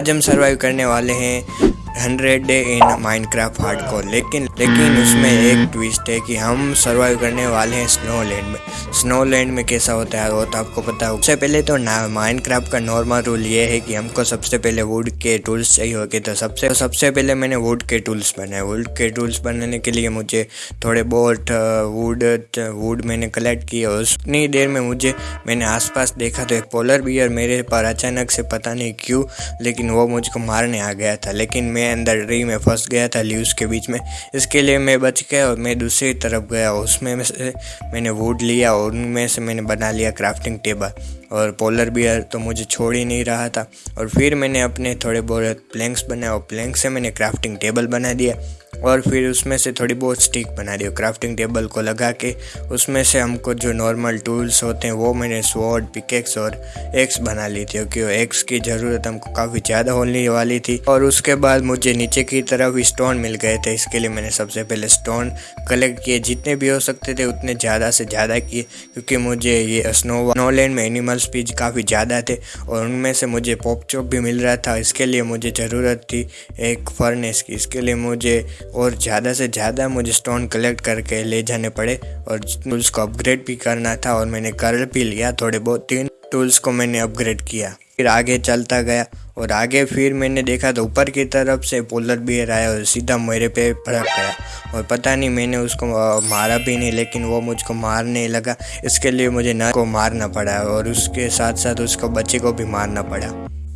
आज हम सर्वाइव करने वाले हैं hundred day in Minecraft hard को लेकिन लेकिन उसमें एक ट्विस्ट है कि हम सर्वाइव करने वाले हैं स्नो लैंड में। स्नो लैंड में कैसा होता है, वो तो आपको पता है। सबसे पहले तो माइनक्राफ्ट का नॉर्मल रूल ये है कि हमको सबसे पहले वुड के टूल्स चाहिए होते तो सबसे तो सबसे पहले मैंने वुड के टूल्स बनाए। वुड के टूल्स बनाने के लिए मुझे थोड़े बहुत वुड वुड मैंने कलेक्ट किए। और उतनी देर में मुझे, मैंने आसपास देखा तो एक पोलर बियर मेरे पर अचानक से पता नहीं क्यों, लेकिन वो मुझको मारने आ गया था। लेकिन मैं अंदर ट्री में फंस गया था लीव्स के बीच में। इसके लिए मैं बच गया और मैं दूसरी तरफ़ गया। उसमें से मैंने वुड लिया और उनमें से मैंने बना लिया क्राफ्टिंग टेबल और पोलर बियर तो मुझे छोड़ ही नहीं रहा था। और फिर मैंने अपने थोड़े बहुत प्लैंक्स बनाए और प्लैंक से मैंने क्राफ्टिंग टेबल बना दिया। और फिर उसमें से थोड़ी बहुत स्टिक बना दी क्राफ्टिंग टेबल को लगा के उसमें से हमको जो नॉर्मल टूल्स होते हैं वो मैंने स्वॉर्ड पिकेक्स और एक्स बना ली थी क्योंकि एक्स की ज़रूरत हमको काफ़ी ज़्यादा होने वाली थी। और उसके बाद मुझे नीचे की तरफ़ स्टोन मिल गए थे, इसके लिए मैंने सबसे पहले स्टोन कलेक्ट किए। जितने भी हो सकते थे उतने ज़्यादा से ज़्यादा किए क्योंकि मुझे ये स्नो स्नोलैंड में एनिमल स्पीच काफ़ी ज़्यादा थे और उनमें से मुझे पॉप चॉप भी मिल रहा था। इसके लिए मुझे ज़रूरत थी एक फर्नेस की। इसके लिए मुझे और ज़्यादा से ज़्यादा मुझे स्टोन कलेक्ट करके ले जाने पड़े और टूल्स को अपग्रेड भी करना था और मैंने कर भी लिया थोड़े बहुत। तीन टूल्स को मैंने अपग्रेड किया। फिर आगे चलता गया और आगे फिर मैंने देखा तो ऊपर की तरफ़ से पोलर बियर आया और सीधा मेरे पे भड़क गया। और पता नहीं मैंने उसको मारा भी नहीं, लेकिन वो मुझको मारने लगा। इसके लिए मुझे न को मारना पड़ा और उसके साथ साथ उसको बच्चे को भी मारना पड़ा।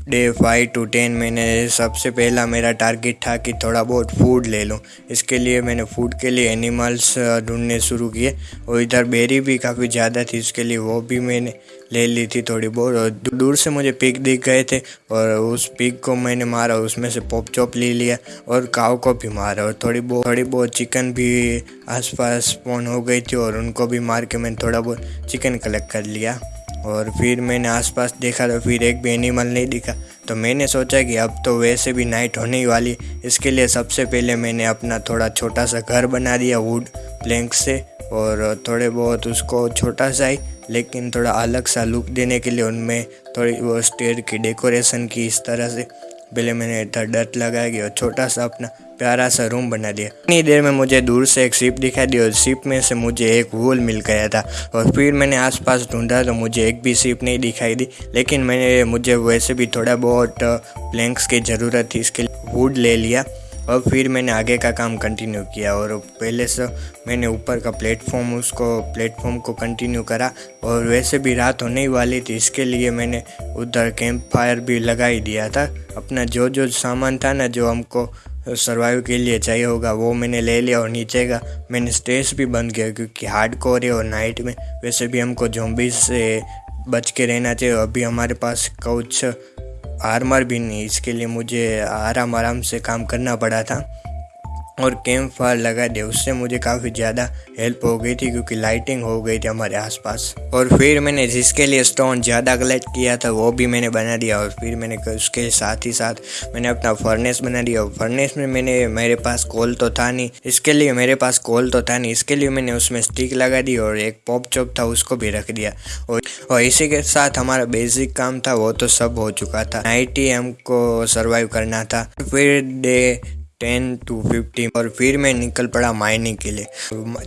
डे फाइव टू टेन मैंने सबसे पहला मेरा टारगेट था कि थोड़ा बहुत फ़ूड ले लूँ। इसके लिए मैंने फ़ूड के लिए एनिमल्स ढूँढने शुरू किए और इधर बेरी भी काफ़ी ज़्यादा थी, इसके लिए वो भी मैंने ले ली थी थोड़ी बहुत और दूर से मुझे पिक दिख गए थे और उस पिक को मैंने मारा, उसमें से पॉप चॉप ले लिया और काव को भी मारा और थोड़ी बहुत थोड़ी बहुत चिकन भी आसपास स्पॉन हो गई थी और उनको भी मार के मैंने थोड़ा बहुत चिकन कलेक्ट कर लिया और फिर मैंने आसपास देखा तो फिर एक भी एनिमल नहीं दिखा। तो मैंने सोचा कि अब तो वैसे भी नाइट होने ही वाली, इसके लिए सबसे पहले मैंने अपना थोड़ा छोटा सा घर बना दिया वुड प्लैंक से और थोड़े बहुत उसको छोटा सा ही लेकिन थोड़ा अलग सा लुक देने के लिए उनमें थोड़ी वो स्टेयर की डेकोरेशन की इस तरह से। पहले मैंने इधर डट लगाया गया और छोटा सा अपना प्यारा सा रूम बना दिया। इतनी देर में मुझे दूर से एक शिप दिखाई दी और शिप में से मुझे एक वूल मिल गया था और फिर मैंने आसपास ढूंढा तो मुझे एक भी शिप नहीं दिखाई दी। लेकिन मैंने मुझे वैसे भी थोड़ा बहुत प्लैंक्स की ज़रूरत थी, इसके लिए वुड ले लिया। और फिर मैंने आगे का काम कंटिन्यू किया और पहले से मैंने ऊपर का प्लेटफॉर्म उसको प्लेटफॉर्म को कंटिन्यू करा और वैसे भी रात होने ही वाली थी, इसके लिए मैंने उधर कैंप फायर भी लगा ही दिया था। अपना जो जो सामान था ना, जो हमको सर्वाइव के लिए चाहिए होगा, वो मैंने ले लिया और नीचे का मैंने स्टेज भी बंद किया क्योंकि हार्ड कोर है और नाइट में वैसे भी हमको जोम्बी से बच के रहना चाहिए। अभी हमारे पास कुछ आर्मर भी नहीं इसके लिए मुझे आराम आराम से काम करना पड़ा था। और कैंप फायर लगा दिया उससे मुझे काफ़ी ज़्यादा हेल्प हो गई थी क्योंकि लाइटिंग हो गई थी हमारे आसपास। और फिर मैंने जिसके लिए स्टोन ज़्यादा कलेक्ट किया था वो भी मैंने बना दिया और फिर मैंने उसके साथ ही साथ मैंने अपना फर्नेस बना दिया। और फर्नेस में मैंने मेरे पास कोल तो था नहीं। इसके लिए मेरे पास कोल तो था नहीं। इसके लिए मैंने उसमें स्टिक लगा दी और एक पॉप चॉप था उसको भी रख दिया। और, और इसी के साथ हमारा बेसिक काम था वो तो सब हो चुका था। नाइट ही हमको सर्वाइव करना था। फिर डे टेन टू फिफ्टी और फिर मैं निकल पड़ा माइनिंग के लिए।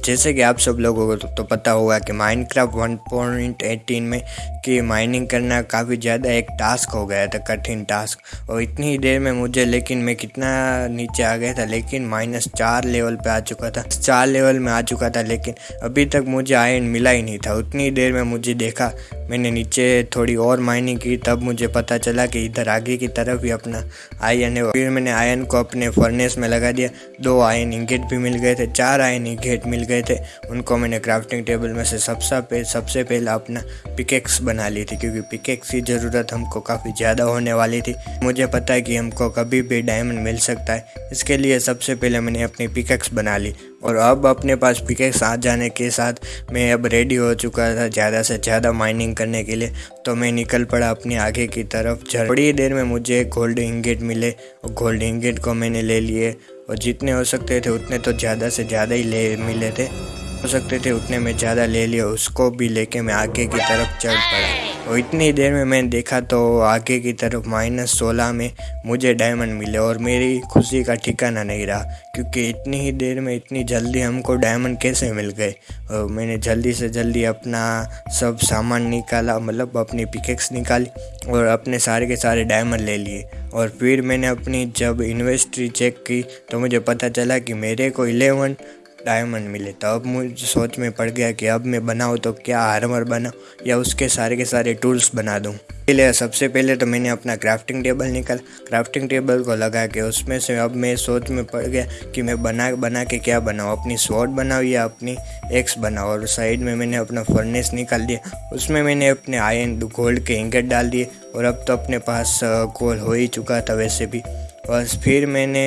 जैसे कि आप सब लोगों को तो, तो पता होगा कि माइनक्राफ्ट वन पॉइंट एटीन में कि माइनिंग करना काफ़ी ज़्यादा एक टास्क हो गया था कठिन टास्क और इतनी ही देर में मुझे लेकिन मैं कितना नीचे आ गया था लेकिन माइनस चार लेवल पे आ चुका था। चार लेवल में आ चुका था लेकिन अभी तक मुझे आयन मिला ही नहीं था। उतनी देर में मुझे देखा मैंने नीचे थोड़ी और माइनिंग की, तब मुझे पता चला कि इधर आगे की तरफ़ ही अपना आयन है। फिर मैंने आयन को अपने फर्नेस में लगा दिया। दो आयन इंगेट भी मिल गए थे, चार आयन इंगेट मिल गए थे। उनको मैंने क्राफ्टिंग टेबल में से सबसे पे, सबसे पहला अपना पिकेक्स बना ली थी, क्योंकि पिकेक्स की ज़रूरत हमको काफ़ी ज़्यादा होने वाली थी। मुझे पता है कि हमको कभी भी डायमंड मिल सकता है। इसके लिए सबसे पहले मैंने अपनी पिकेक्स बना ली। और अब अपने पास पिकेक्स साथ जाने के साथ मैं अब रेडी हो चुका था ज़्यादा से ज़्यादा माइनिंग करने के लिए। तो मैं निकल पड़ा अपने आगे की तरफ़। थोड़ी देर में मुझे गोल्ड इंगेट मिले। और गोल्ड इंगेट को मैंने ले लिए। और जितने हो सकते थे उतने तो ज़्यादा से ज़्यादा ही ले मिले थे। हो सकते थे, उतने में ज़्यादा ले लिया, उसको भी लेके मैं आगे की तरफ़ चल पड़ा। और इतनी देर में मैंने देखा तो आगे की तरफ़ माइनस सोलह में मुझे डायमंड मिले और मेरी खुशी का ठिकाना नहीं रहा, क्योंकि इतनी ही देर में इतनी जल्दी हमको डायमंड कैसे मिल गए? और मैंने जल्दी से जल्दी अपना सब सामान निकाला मतलब अपनी पिकेक्स निकाली और अपने सारे के सारे डायमंड ले लिए। और फिर मैंने अपनी जब इन्वेस्ट्री चेक की तो मुझे पता चला कि मेरे को इलेवन डायमंड मिले तो अब मुझे सोच में पड़ गया कि अब मैं बनाऊँ तो क्या आर्मर बनाऊँ या उसके सारे के सारे टूल्स बना दूँ। इसलिए सबसे पहले तो मैंने अपना क्राफ्टिंग टेबल निकाल। क्राफ्टिंग टेबल को लगा के उसमें से अब मैं सोच में पड़ गया कि मैं बना बना के क्या बनाऊँ? अपनी स्वॉट बनाऊँ या अपनी एक्स बनाऊँ? और साइड में मैंने अपना फर्नेस निकाल दिया। उसमें मैंने अपने आयन गोल्ड के इंगट डाल दिए। और अब तो अपने पास गोल हो ही चुका था वैसे भी। बस फिर मैंने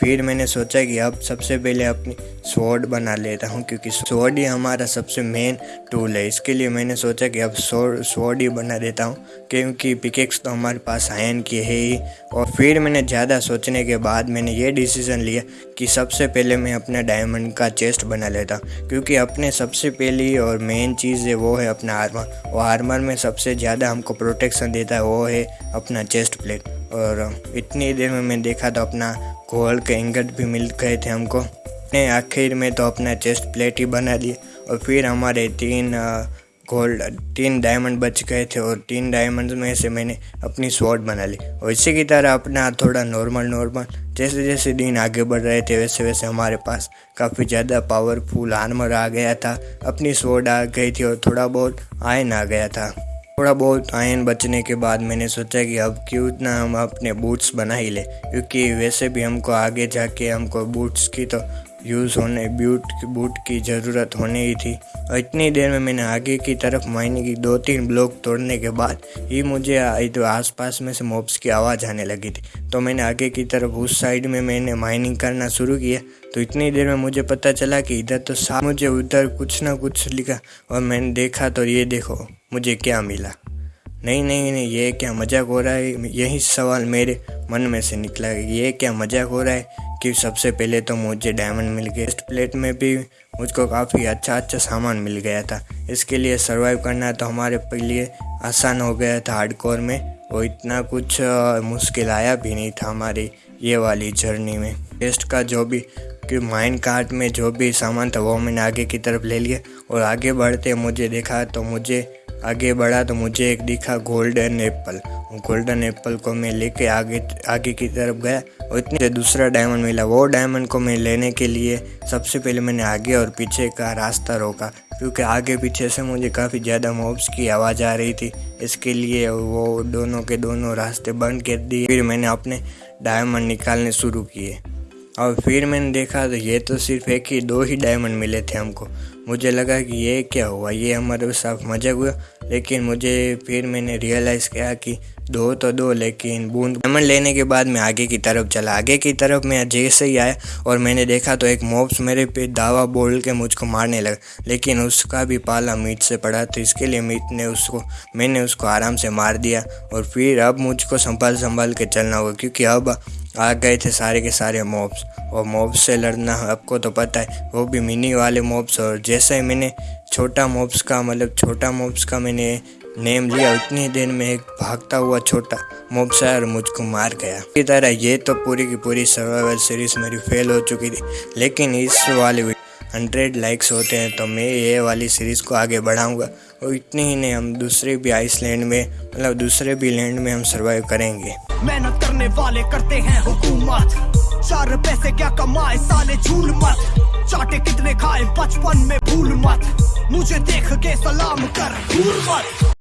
फिर मैंने सोचा कि अब सबसे पहले अपनी स्वॉर्ड बना लेता हूँ, क्योंकि स्वॉर्ड ही हमारा सबसे मेन टूल है। इसके लिए मैंने सोचा कि अब स्वॉर्ड ही बना देता हूँ, क्योंकि पिकेक्स तो हमारे पास आयन की है ही। और फिर मैंने ज़्यादा सोचने के बाद मैंने ये डिसीज़न लिया कि सबसे पहले मैं अपना डायमंड का चेस्ट बना लेता हूँ क्योंकि अपने सबसे पहली और मेन चीज़ है, वो है अपना आर्मर और आर्मर में सबसे ज़्यादा हमको प्रोटेक्शन देता है, वो है अपना चेस्ट प्लेट और इतनी देर में मैं देखा तो अपना गोल्ड के इंगट भी मिल गए थे हमको। ने आखिर में तो अपना चेस्ट प्लेट ही बना दिए और फिर हमारे तीन गोल्ड तीन डायमंड बच गए थे और तीन डायमंड में से मैंने अपनी स्वॉर्ड बना ली। और इसी की तरह अपना थोड़ा नॉर्मल नॉर्मल जैसे जैसे दिन आगे बढ़ रहे थे, वैसे वैसे हमारे पास काफ़ी ज़्यादा पावरफुल आर्मर आ गया था। अपनी स्वॉर्ड आ गई थी और थोड़ा बहुत आयन आ गया था। थोड़ा बहुत आयन बचने के बाद मैंने सोचा कि अब क्यों ना हम अपने बूट्स बना ही लें, क्योंकि वैसे भी हमको आगे जाके हमको बूट्स की तो यूज़ होने बूट बूट की ज़रूरत होने ही थी। और इतनी देर में मैंने आगे की तरफ़ मायने की दो तीन ब्लॉक तोड़ने के बाद ही मुझे तो आसपास में से मोब्स की आवाज़ आने लगी थी। तो मैंने आगे की तरफ़ उस साइड में मैंने माइनिंग करना शुरू किया। तो इतनी देर में मुझे पता चला कि इधर तो साफ़ मुझे उधर कुछ ना कुछ लिखा और मैंने देखा तो ये देखो, मुझे क्या मिला। नहीं नहीं नहीं, ये क्या मज़ाक हो रहा है? यही सवाल मेरे मन में से निकला ये क्या मज़ाक हो रहा है? कि सबसे पहले तो मुझे डायमंड मिल गया टेस्ट प्लेट में भी मुझको काफ़ी अच्छा अच्छा सामान मिल गया था। इसके लिए सर्वाइव करना तो हमारे लिए आसान हो गया था हार्डकोर में। वो इतना कुछ मुश्किल आया भी नहीं था हमारी ये वाली जर्नी में। टेस्ट का जो भी, कि माइन कार्ट में जो भी सामान था वो मैंने आगे की तरफ़ ले लिया। और आगे बढ़ते मुझे देखा तो मुझे आगे बढ़ा तो मुझे एक दिखा गोल्डन एप्पल गोल्डन एप्पल को मैं लेके आगे आगे की तरफ़ गया और इतने दूसरा डायमंड मिला। वो डायमंड को मैं लेने के लिए सबसे पहले मैंने आगे और पीछे का रास्ता रोका, क्योंकि आगे पीछे से मुझे काफ़ी ज़्यादा मॉब्स की आवाज़ आ रही थी। इसके लिए वो दोनों के दोनों रास्ते बंद कर दिए। फिर मैंने अपने डायमंड निकालने शुरू किए। और फिर मैंने देखा तो ये तो सिर्फ़ एक ही, दो ही डायमंड मिले थे हमको। मुझे लगा कि ये क्या हुआ? ये हमारे साथ मज़ाक हुआ। लेकिन मुझे फिर मैंने रियलाइज़ किया कि दो तो दो, लेकिन बूंद डायमंड लेने के बाद मैं आगे की तरफ़ चला। आगे की तरफ़ मैं जैसे ही आया और मैंने देखा तो एक मॉब्स मेरे पे दावा बोल के मुझको मारने लगा। लेकिन उसका भी पाला मीट से पड़ा तो इसके लिए मीट ने उसको मैंने उसको आराम से मार दिया। और फिर अब मुझको संभाल संभाल के चलना होगा, क्योंकि अब आ गए थे सारे के सारे मॉब्स और मॉब्स से लड़ना आपको तो पता है, वो भी मिनी वाले मॉब्स और जैसे ही मैंने छोटा मॉब्स का मतलब छोटा मॉब्स का मैंने नेम लिया, उतनी देर में एक भागता हुआ छोटा मोबसायर मुझको मार गया। इसी तरह ये तो पूरी की पूरी सर्वाइवल सीरीज़ मेरी फेल हो चुकी थी। लेकिन इस वाले हंड्रेड लाइक्स होते हैं तो मैं ये वाली सीरीज़ को आगे बढ़ाऊँगा। और इतने ही नहीं, हम दूसरे भी आइसलैंड में मतलब दूसरे भी लैंड में हम सर्वाइव करेंगे। मेहनत करने वाले करते हैं हुकूमत। चार पैसे क्या कमाए, साले झूल मत। चाटे कितने खाए, बचपन में भूल मत। मुझे देख के सलाम कर, भूल मत।